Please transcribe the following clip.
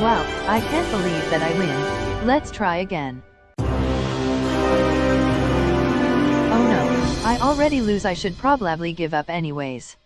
Wow, I can't believe that I win. Let's try again. Oh no, I already lose I should probably give up anyways.